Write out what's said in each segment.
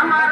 আমার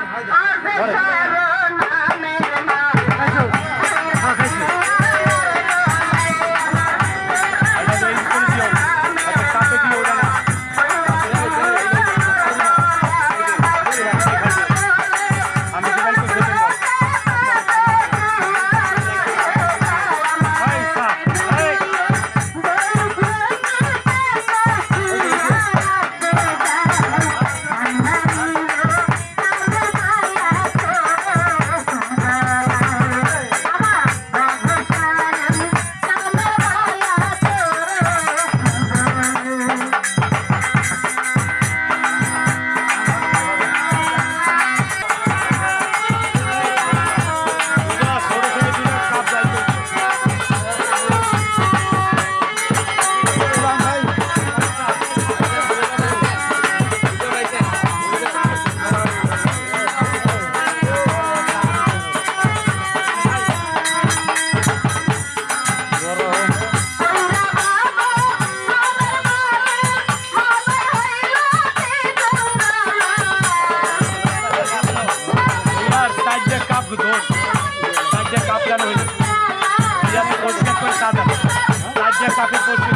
জানো হইল পরিষ্কার করে সাদা সাইডে কাপে পরিষ্কার